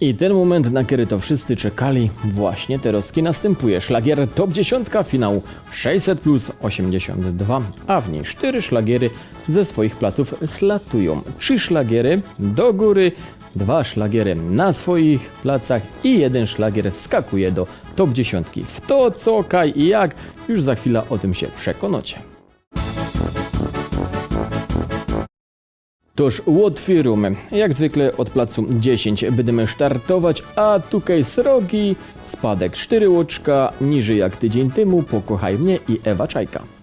I ten moment, na który to wszyscy czekali, właśnie teraz następuje. Szlagier Top 10 finału 600 plus 82, a w niej cztery szlagiery ze swoich placów slatują. Trzy szlagiery do góry, dwa szlagiery na swoich placach i jeden szlagier wskakuje do Top 10. W to co, kaj i jak, już za chwilę o tym się przekonacie. Toż otwieramy. Jak zwykle od placu 10 będziemy startować, a tutaj srogi, spadek 4 łoczka, niżej jak tydzień temu, pokochaj mnie i Ewa Czajka.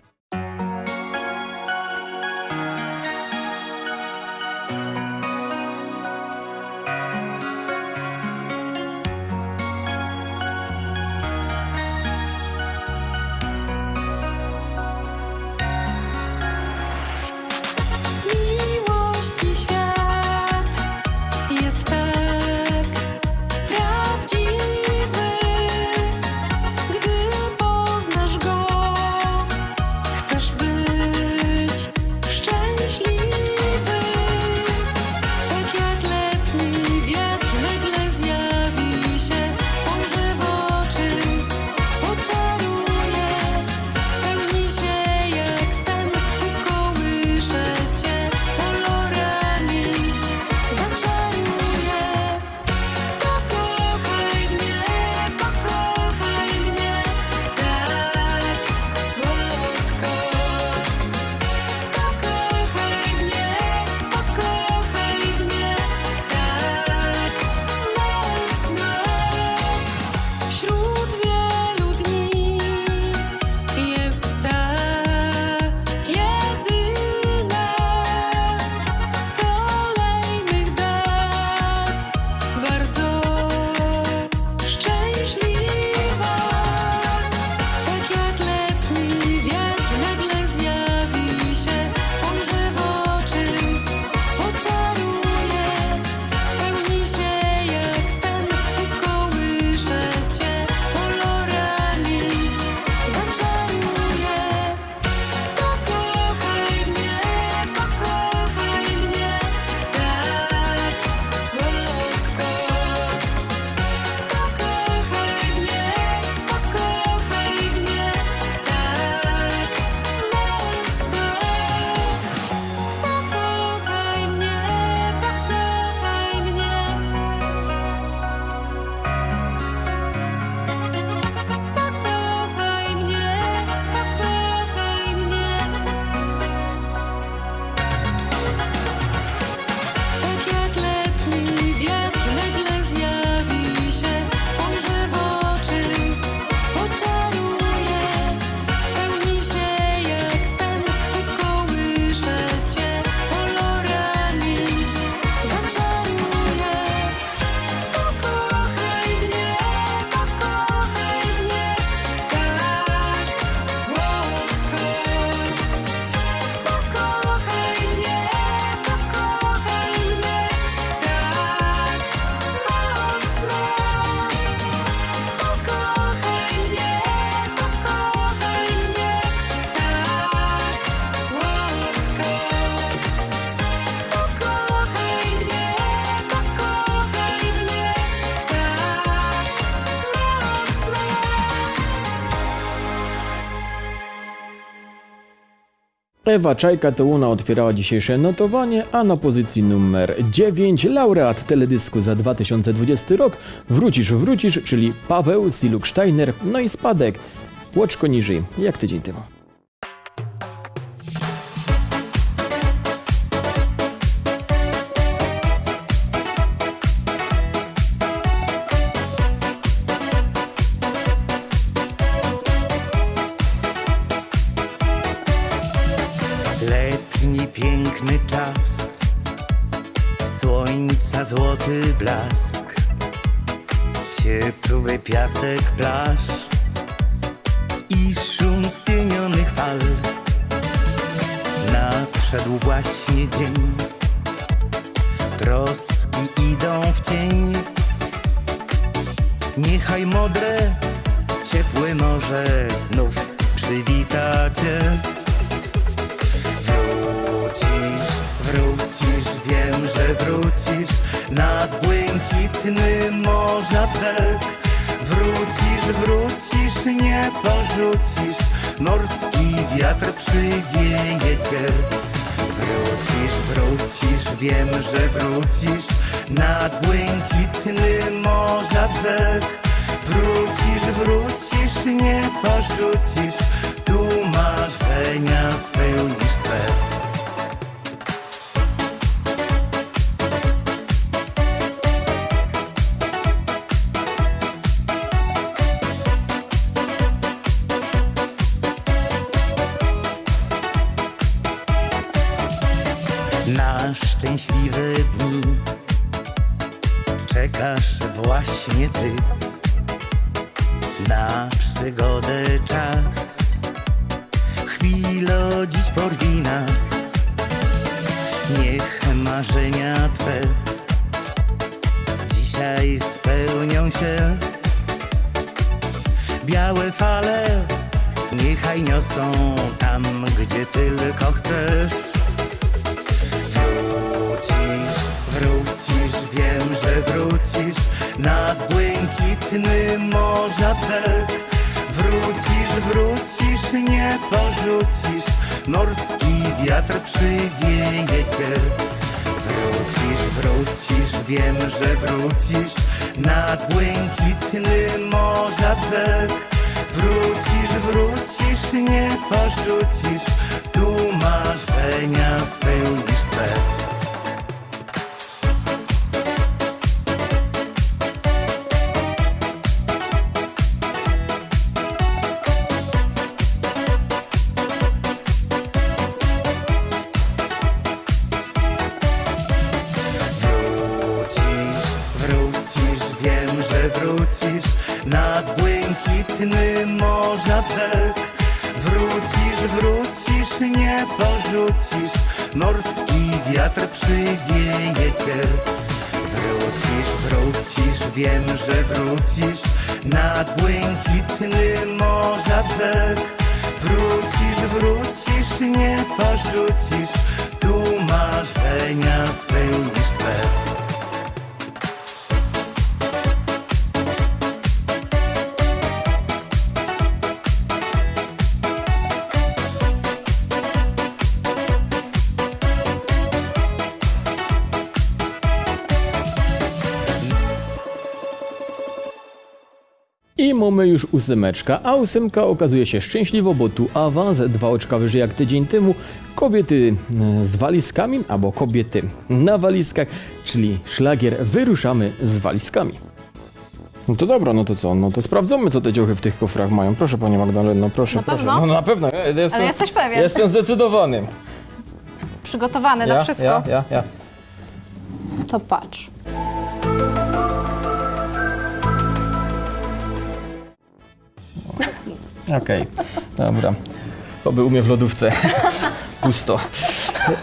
Ewa Czajka to ona otwierała dzisiejsze notowanie, a na pozycji numer 9 laureat teledysku za 2020 rok Wrócisz, wrócisz, czyli Paweł Siluk-Steiner, no i spadek. Łoczko niżej, jak tydzień temu. Porzucisz, morski wiatr przywieje cię. Wrócisz, wrócisz, wiem, że wrócisz, nad błękitny morza brzeg. Wrócisz, wrócisz, nie porzucisz, tu marzenia spełnisz se. Porzucisz, morski wiatr przywieje cię. Wrócisz, wrócisz, wiem, że wrócisz nad błękitny morza brzeg. Wrócisz, wrócisz, nie porzucisz, tu marzenia spełnisz se. Nie porzucisz, morski wiatr przywieje cię. Wrócisz, wrócisz, wiem, że wrócisz nad błękitny morza brzeg. Wrócisz, wrócisz, nie porzucisz, tu marzenia spełnisz se. Mamy już ósemeczka, a ósemka okazuje się szczęśliwo, bo tu awans, dwa oczka wyżej jak tydzień temu, kobiety e, z walizkami, albo kobiety na walizkach, czyli szlagier Wyruszamy z walizkami. No to dobra, no to co? No to sprawdzamy, co te dziochy w tych kofrach mają. Proszę, Panie Magdaleno, proszę, Na proszę. pewno? No na pewno, ja jestem, Ale jesteś pewien? Jestem zdecydowany. Przygotowany Ja, na wszystko. ja, ja, ja. To patrz. Okej, dobra. Oby umie w lodówce. Pusto.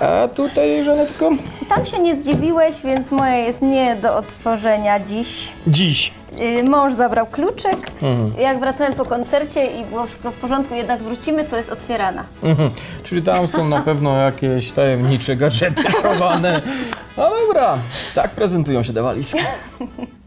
A tutaj, Żanetko? Tam się nie zdziwiłeś, więc moje jest nie do otworzenia dziś. Dziś. Yy, Mąż zabrał kluczyk. Jak wracałem po koncercie i było wszystko w porządku, jednak wrócimy, to jest otwierana. Mhm. Czyli tam są na pewno jakieś tajemnicze gadżety schowane. No dobra, tak prezentują się te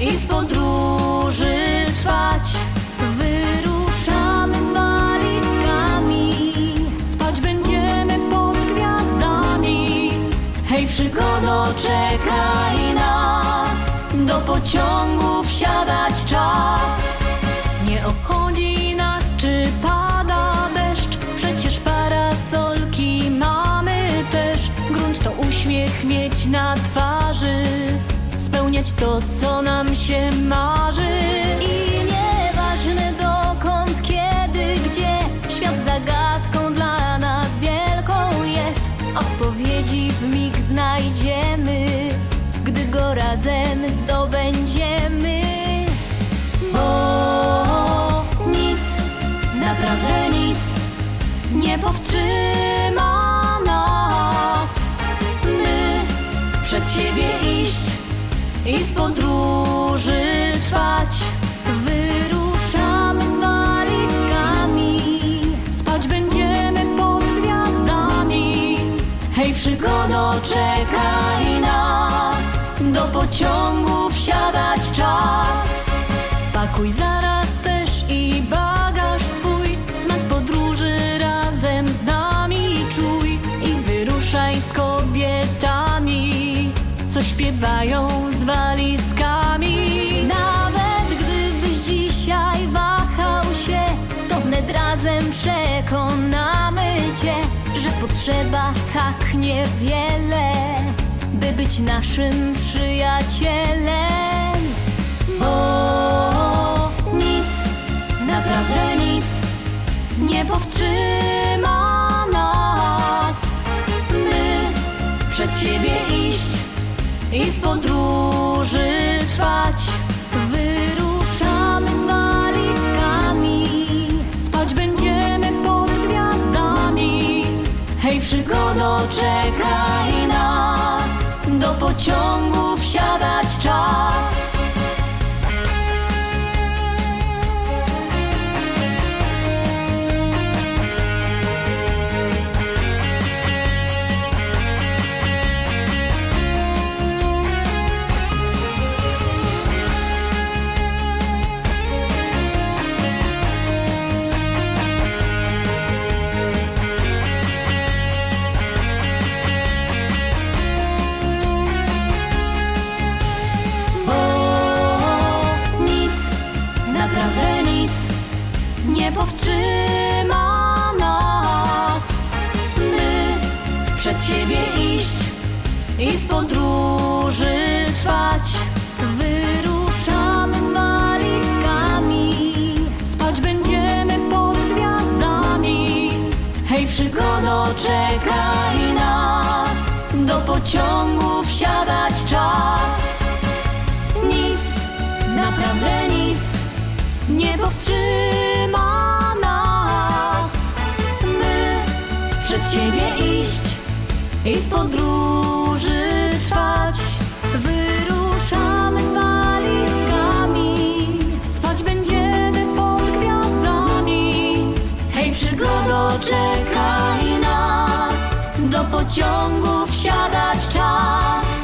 i w podróży trwać. Wyruszamy z walizkami, spać będziemy pod gwiazdami. Hej, przygodo, czekaj nas, do pociągu wsiadać czas. to, co nam się marzy. I nieważne dokąd, kiedy, gdzie, świat zagadką dla nas wielką jest. Odpowiedzi w mig znajdziemy, gdy go razem zdobędziemy. Bo nic naprawdę nie. I w podróży trwać. Wyruszamy z walizkami, spać będziemy pod gwiazdami. Hej, przygodo, czekaj nas, do pociągu wsiadać czas. Pakuj zaraz też i bagaż swój, smak podróży razem z nami czuj i wyruszaj z kobietami, co śpiewają z walizkami. Nawet gdybyś dzisiaj wahał się, to wnet razem przekonamy cię, że potrzeba tak niewiele, by być naszym przyjacielem. Bo nic, naprawdę nic nie powstrzyma nas. My przed siebie iść i w podróży trwać. Wyruszamy z walizkami, spać będziemy pod gwiazdami. Hej, przygodo, czekaj nas, do pociągu wsiadać czas. Pociągu wsiadać czas.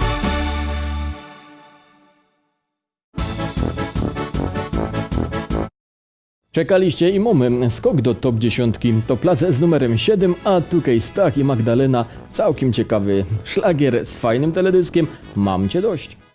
Czekaliście i mamy skok do top 10. To plac z numerem 7, a tutaj Stach i Magdalena. Całkiem ciekawy szlagier z fajnym teledyskiem. Mam cię dość.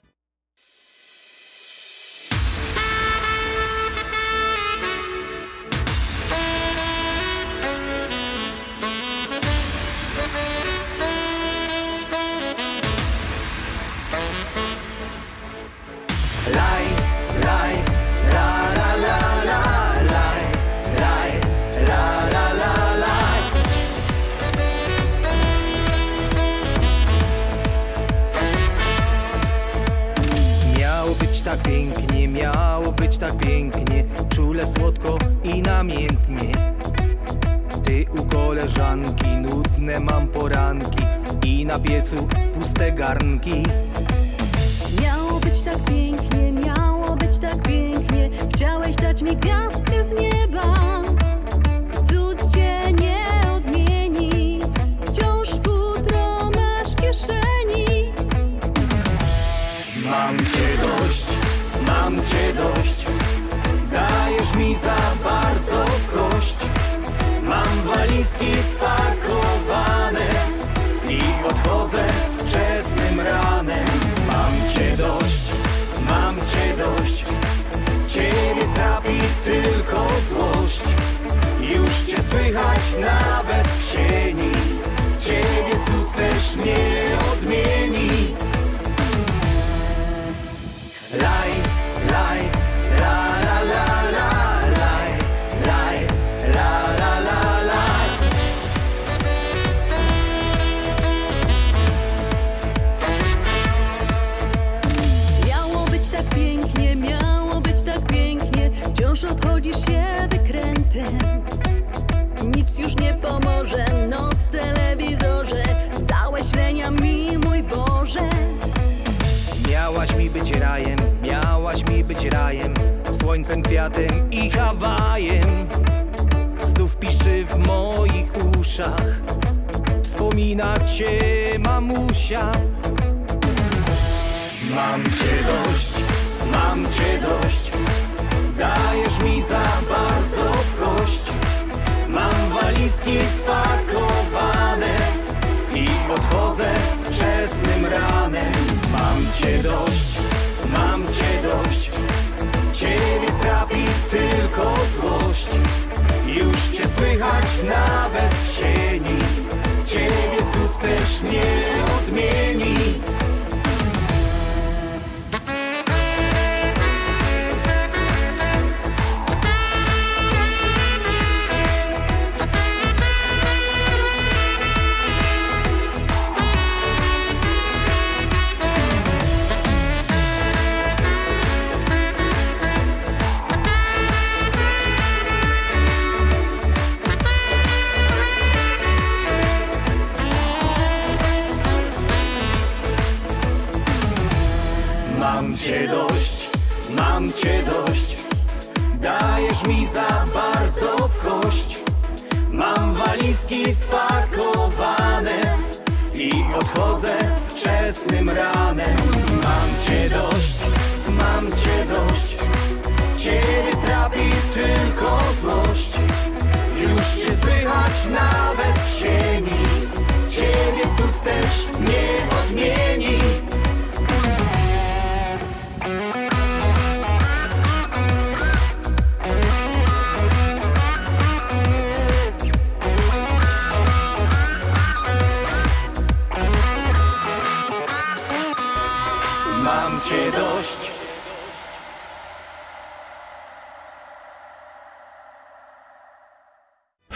uszach. Wspomina cię mamusia. Mam cię dość, mam cię dość. Dajesz mi za bardzo w kość. Mam walizki spakowane I odchodzę wczesnym ranem. Mam cię dość, mam cię dość. Ciebie trapi tylko zło słychać nawet w sieni Ciebie cud też nie odmieni. mrak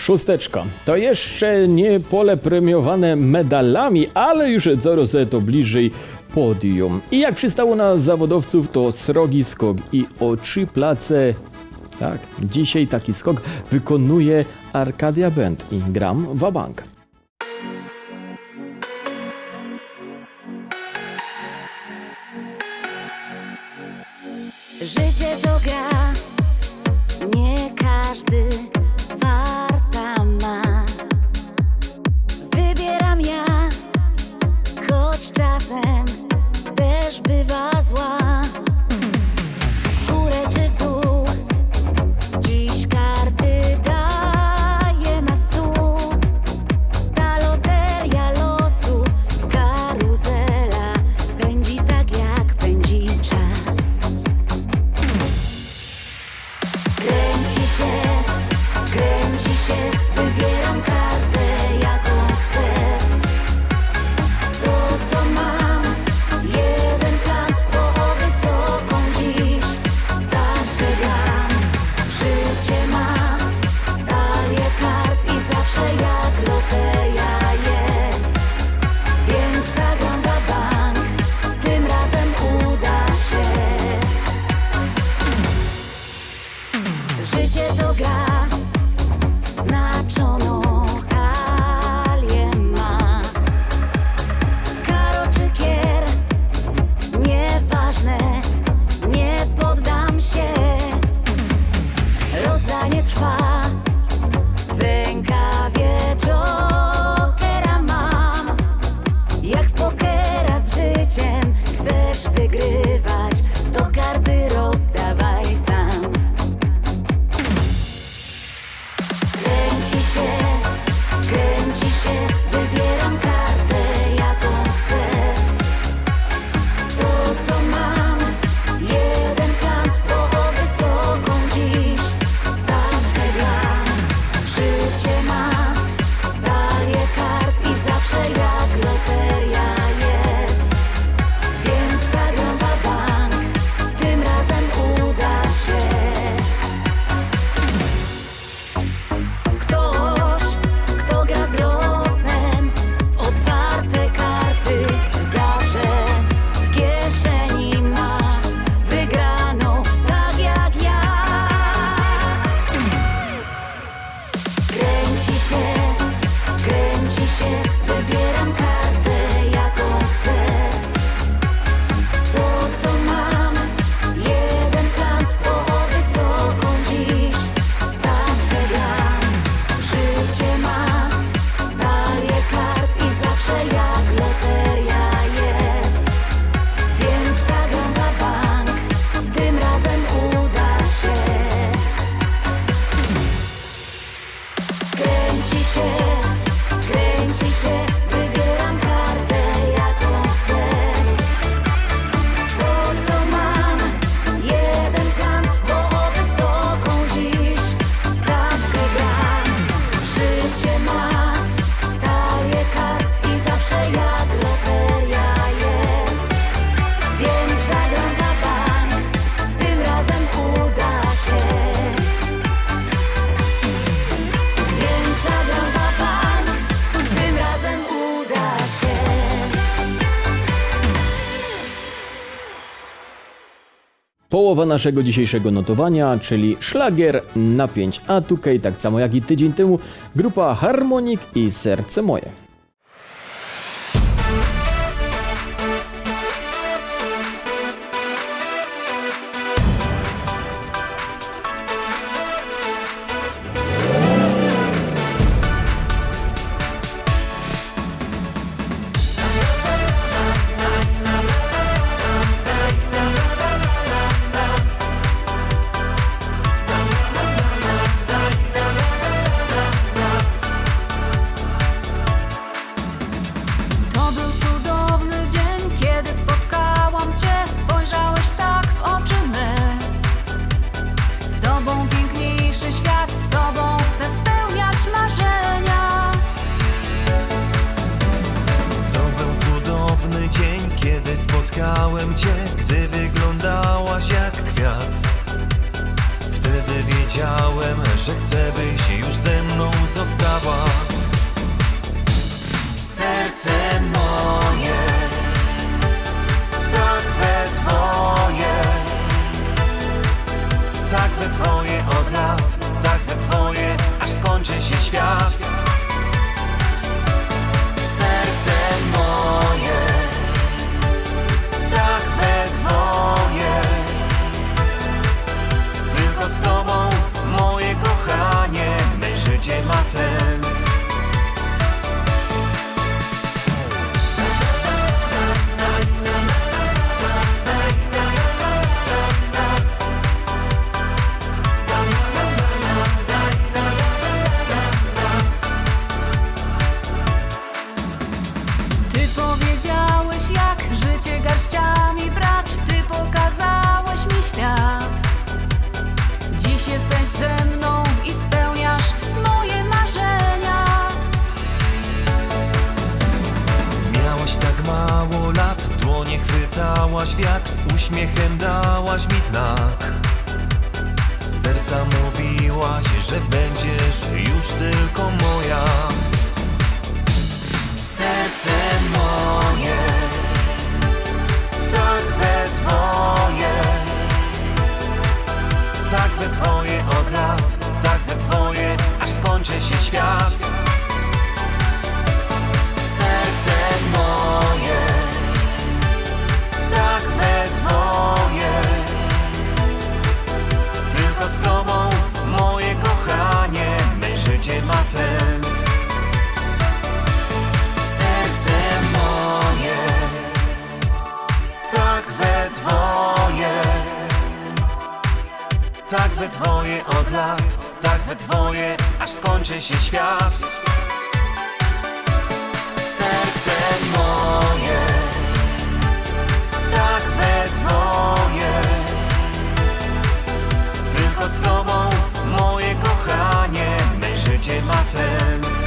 Szósteczka. To jeszcze nie pole premiowane medalami, ale już coraz to bliżej podium. I jak przystało na zawodowców, to srogi skok i o trzy place tak, dzisiaj taki skok wykonuje Arcadia Band i gram Wabank. czasem też bywa zła. Połowa naszego dzisiejszego notowania, czyli szlagier na 5. A tutaj, tak samo jak i tydzień temu, grupa Harmonik i Serce Moje. Tylko moja. Serce moje, tak we Twoje, Tak we Twoje od lat, tak we Twoje, aż skończy się świat. Sens. Serce moje, tak we Twoje, Tak we Twoje od lat, tak we Twoje, aż skończy się świat. serce moje, tak we Twoje. Tylko z Tobą, życie ma sens.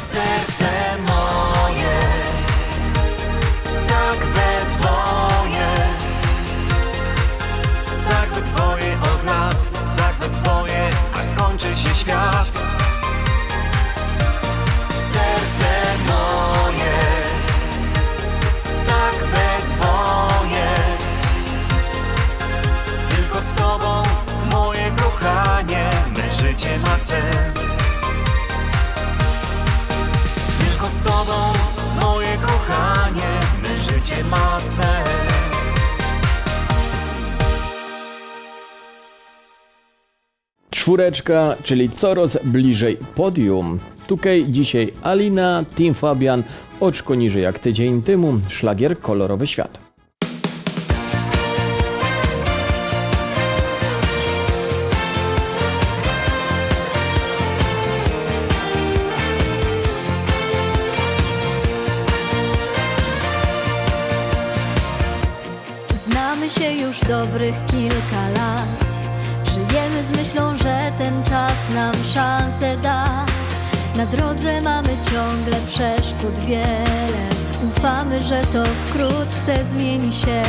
Serce moje, tak we Twoje, Tak we Twoje od lat, tak we Twoje, aż skończy się świat. Życie ma sens. Tylko z Tobą, moje kochanie, me życie ma sens. Czwóreczka, czyli coraz bliżej podium. Tutaj dzisiaj Alina, Team Fabian, oczko niżej jak tydzień temu, szlagier Kolorowy Świat. Się już dobrych kilka lat. Żyjemy z myślą, że ten czas nam szansę da. Na drodze mamy ciągle przeszkód wiele. Ufamy, że to wkrótce zmieni się.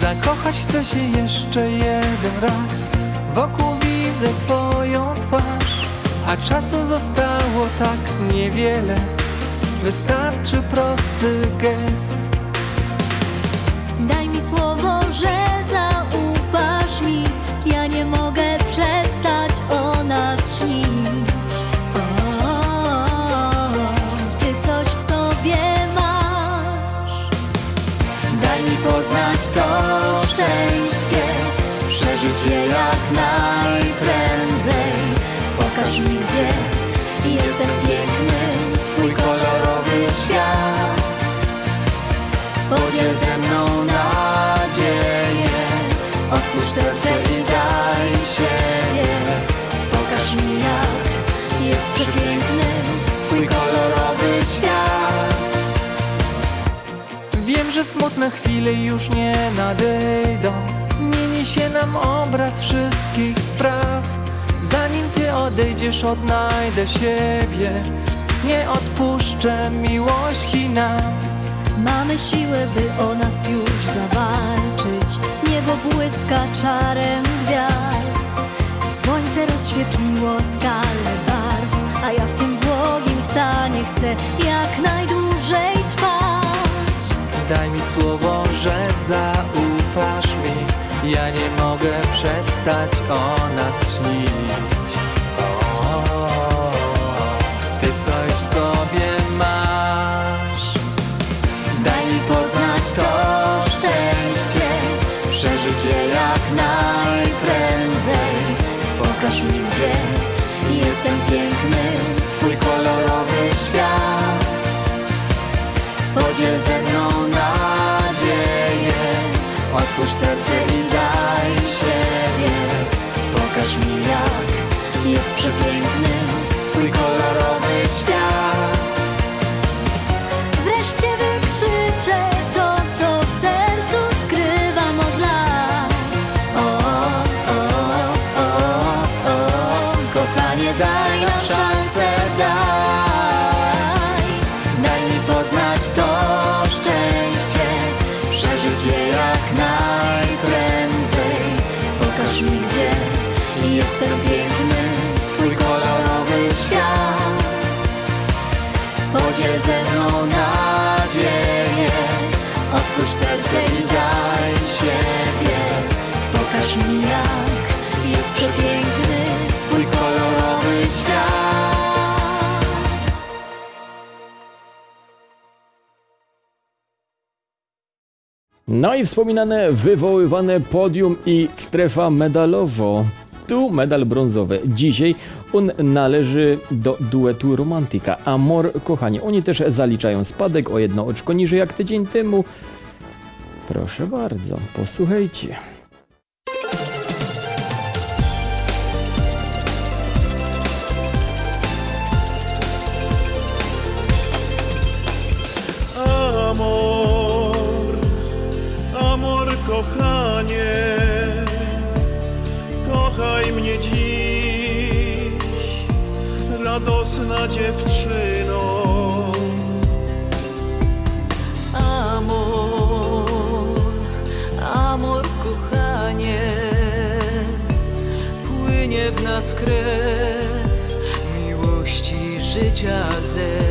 Zakochać chcę się jeszcze jeden raz Wokół widzę twoją twarz A czasu zostało tak niewiele Wystarczy prosty gest to szczęście, przeżyć je jak najprędzej. Pokaż mi gdzie jest ten piękny, twój kolorowy świat. Podziel ze mną nadzieję, otwórz serce i daj siebie. Pokaż mi jak jest przepiękny, że smutne chwile już nie nadejdą Zmieni się nam obraz wszystkich spraw Zanim ty odejdziesz, odnajdę siebie Nie odpuszczę miłości nam Mamy siłę, by o nas już zawalczyć. Niebo błyska czarem gwiazd. Słońce rozświetliło skalę barw, a ja w tym błogim stanie chcę jak najdłużej. Daj mi słowo, że zaufasz mi Ja nie mogę przestać o nas śnić Ty coś w sobie masz Daj mi poznać to szczęście, przeżyć je jak najprędzej. Pokaż mi gdzie jest ten piękny, twój kolorowy świat. Podziel ze mną otwórz serce i daj siebie. Pokaż mi jak jest przepiękny, twój kolorowy świat. Wreszcie wykrzyczę serce i daj siebie Pokaż mi jak jest przepiękny Twój kolorowy świat No i wspominane wywoływane podium i strefa medalowo. Tu medal brązowy. Dzisiaj on należy do duetu Romantika. Amor, kochani, oni też zaliczają spadek o jedno oczko niżej jak tydzień temu. Proszę bardzo, posłuchajcie. Amor, amor kochanie, kochaj mnie dziś, radosna dziewczyno. Nas krew miłości życia zew.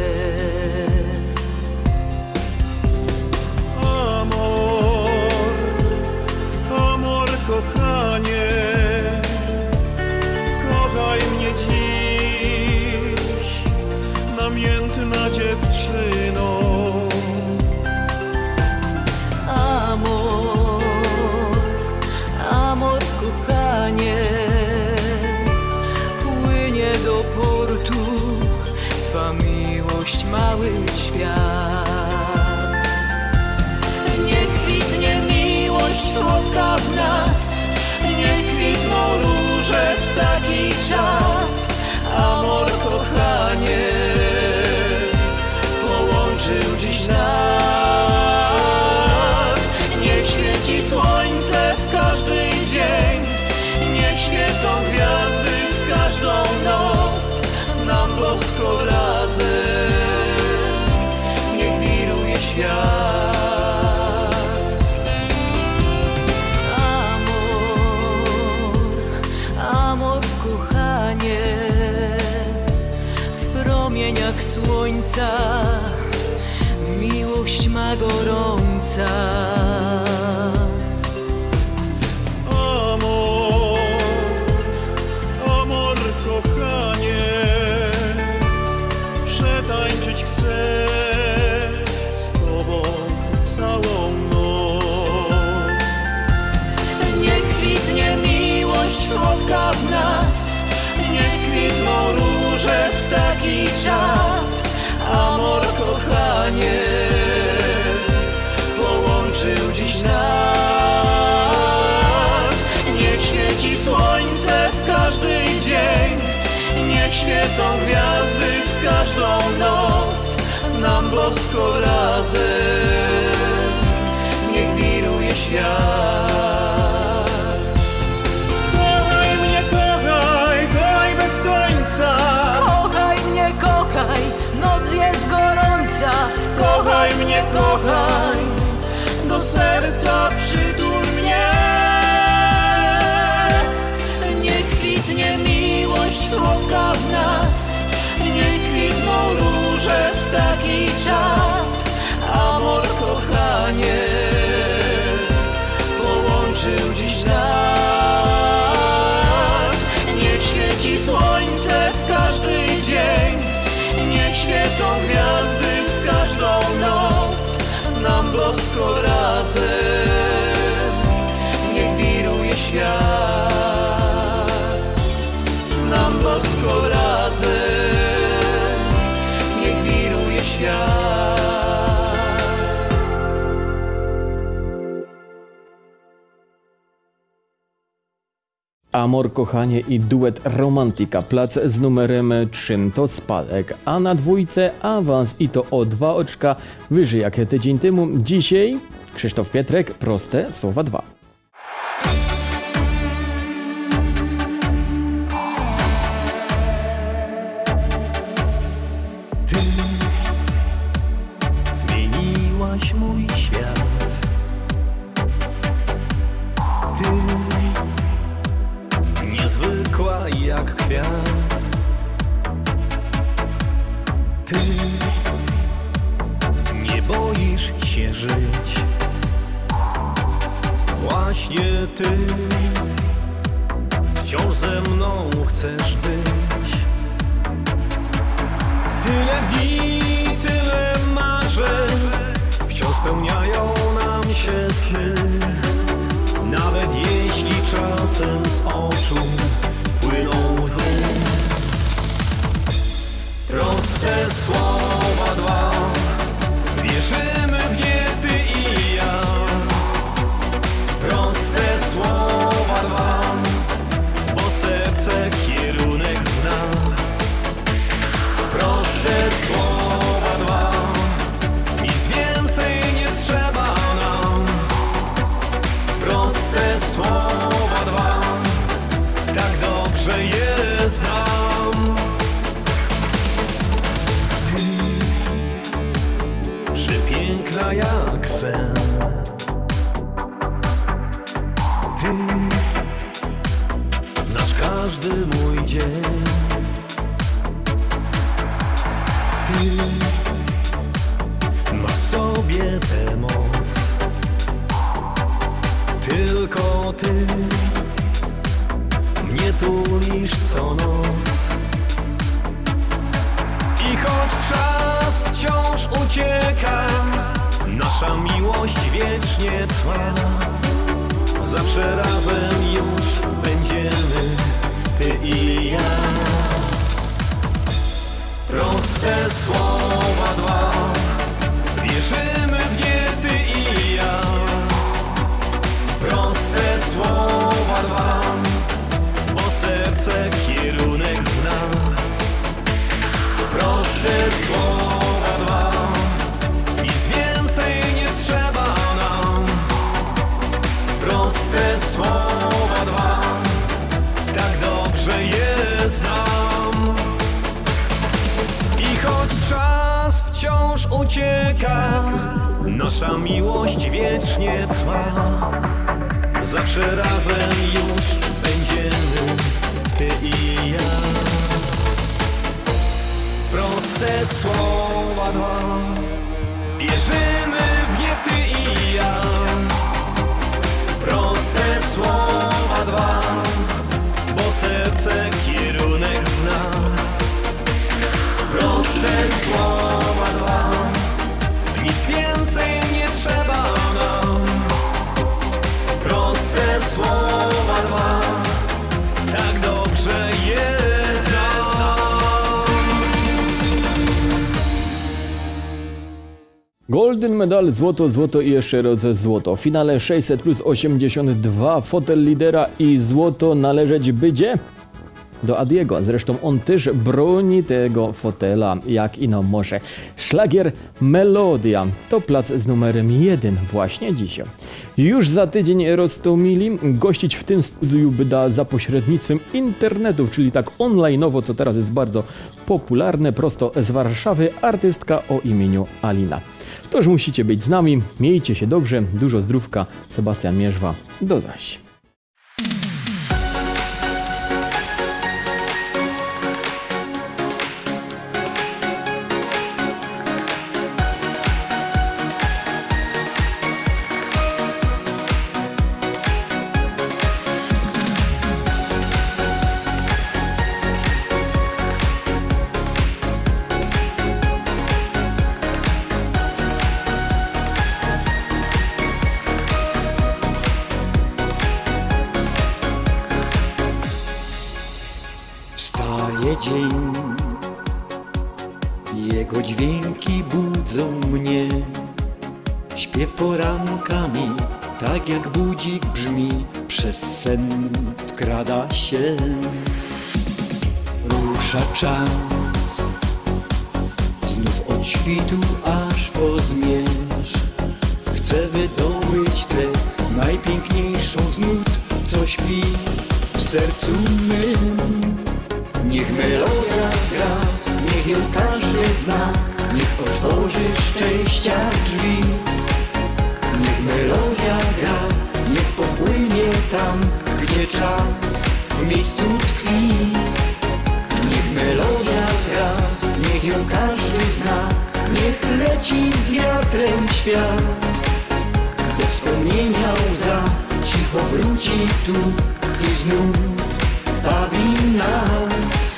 Gorąca. serca Kochaj mnie, kochaj, noc jest gorąca. Kochaj mnie, kochaj, do serca przytul tylko razem. Niech wiruje świat. Nam bosko razem Amor, kochanie i duet Romantika Plac z numerem 3 to spadek, a na dwójce awans i to o dwa oczka wyżej jak tydzień temu. Dzisiaj Krzysztof Pietrek, proste słowa dwa. ayaksın ucieka, nasza miłość wiecznie trwa. Zawsze razem już będziemy, ty i ja. Proste słowa dwa, wierzymy w nie ty i ja. Proste słowa dwa, bo serce kierunek zna. Proste golden medal, złoto, złoto i jeszcze raz złoto. W finale 600 plus 82 fotel lidera i złoto należeć będzie do Adiego. Zresztą on też broni tego fotela, jak i no może. Szlagier Melodia to plac z numerem 1 właśnie dzisiaj. Już za tydzień Rostomili gościć w tym studiu byda za pośrednictwem internetu, czyli tak onlineowo, co teraz jest bardzo popularne, prosto z Warszawy, artystka o imieniu Alina. Toż musicie być z nami, miejcie się dobrze, dużo zdrówka, Sebastian Mierzwa, do zaś. Czas, znów od świtu aż po zmierzch. Chcę wydobyć tę najpiękniejszą z nut, co śpi w sercu mym. Niech melodia gra, niech ją każdy zna, niech otworzy szczęścia drzwi. Niech melodia gra, niech popłynie tam, gdzie czas w miejscu tkwi. Niech leci z wiatrem świat. Ze wspomnienia łza cicho wróci tu i znów bawi nas.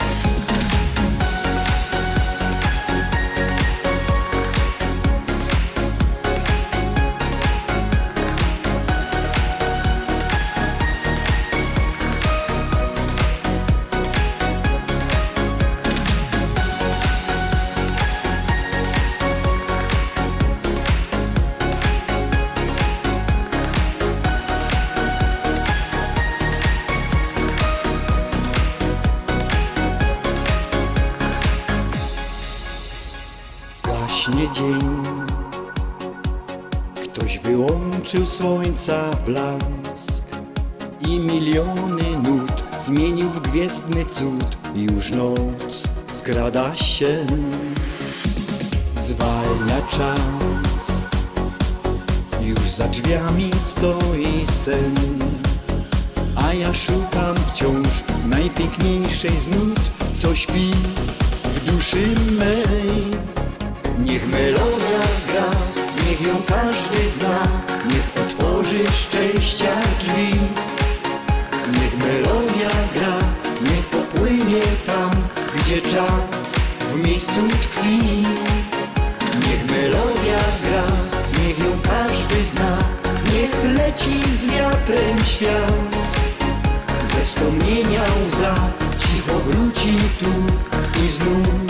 Słońca blask I miliony nut zmienił w gwiezdny cud. Już noc skrada się. Zwalnia czas. Już za drzwiami stoi sen. A ja szukam wciąż najpiękniejszej z nut Co śpi w duszy mej. Niech melodia gra, niech ją każdy zna, niech otworzy szczęścia drzwi. Niech melodia gra, niech popłynie tam, gdzie czas w miejscu tkwi. Niech melodia gra, niech ją każdy zna, niech leci z wiatrem świat. Ze wspomnienia łza cicho wróci tu i znów